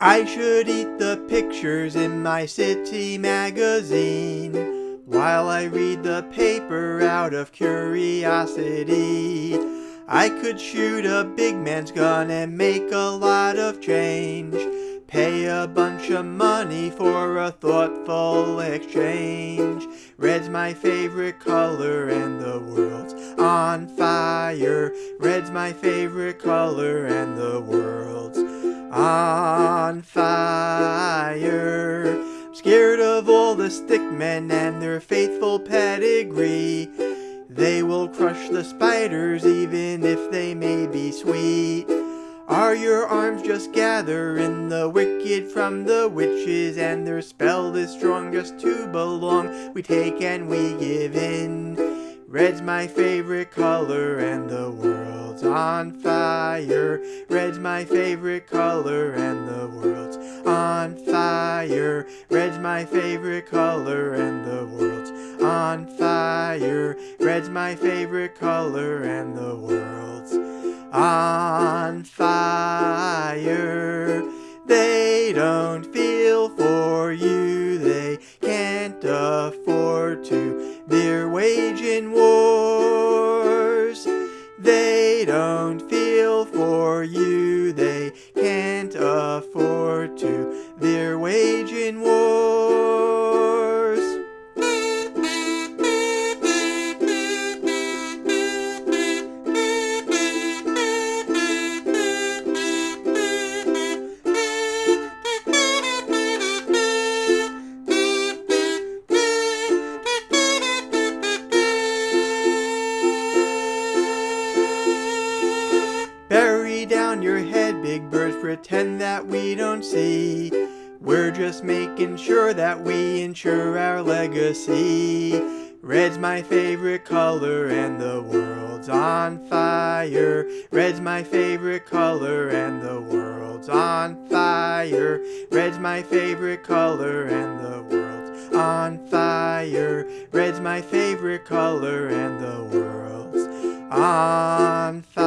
I should eat the pictures in my city magazine while I read the paper out of curiosity. I could shoot a big man's gun and make a lot of change. Pay a bunch of money for a thoughtful exchange. Red's my favorite color and the world's on fire. Red's my favorite color and the world's on fire. I'm scared of all the stickmen and their faithful pedigree. They will crush the spiders even if they may be sweet. Are your arms just gathering the wicked from the witches and their spell is strong just to belong? We take and we give in. Red's my favorite color and the world's on fire. Red's my favorite color and the world's on fire. Red's my favorite color and the world's on fire. Red's my favorite color and the world's on fire. They don't feel don't feel for you, they can't afford Bury down your head, big birds, pretend that we don't see. We're just making sure that we ensure our legacy. Red's my favorite color and the world's on fire. Red's my favorite color and the world's on fire. Red's my favorite color and the world's on fire. Red's my favorite color and the world's on fire.